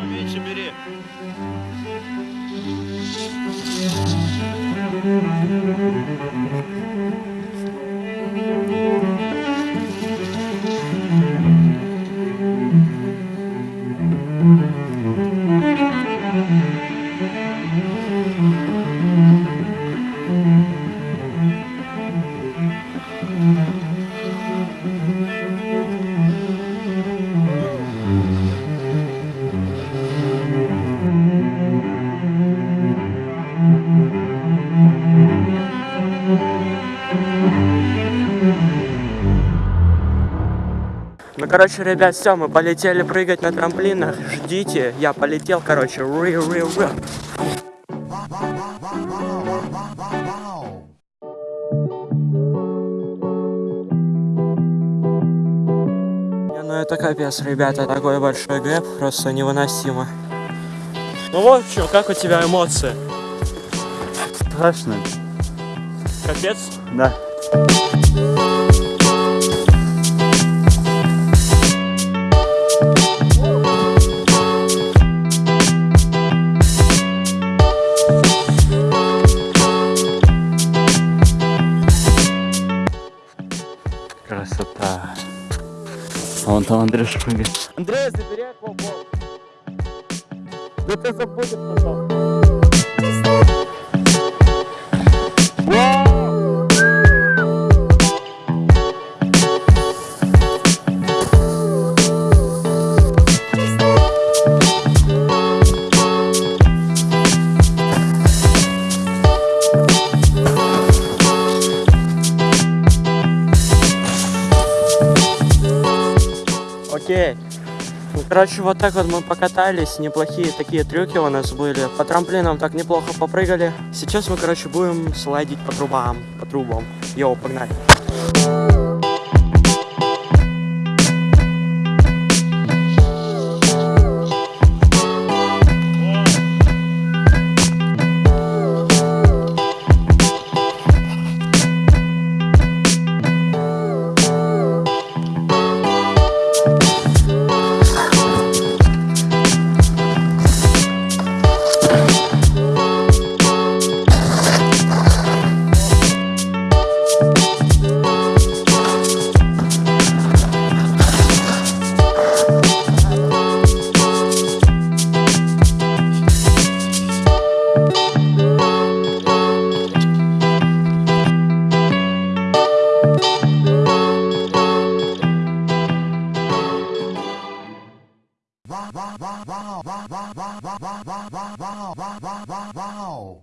Поменьше бери. Thank you. Ну, короче, ребят, все, мы полетели прыгать на трамплинах. Ждите, я полетел, короче. Ри -ри -ри. Ну это капец, ребята, такой большой гэп, просто невыносимо. Ну, в общем, как у тебя эмоции? Страшно. Капец? Да. Красота. А вон там Андрюша прыгает. Андрей, забери аквабол. Да ты забудешь потом. Окей. Ну, короче, вот так вот мы покатались. Неплохие такие трюки у нас были. По трамплинам так неплохо попрыгали. Сейчас мы, короче, будем слайдить по трубам. По трубам. Йоу, погнали. Wow, wow, wow, wow, wow, wow, wow, wow, wow, wow, wow, wow, wow.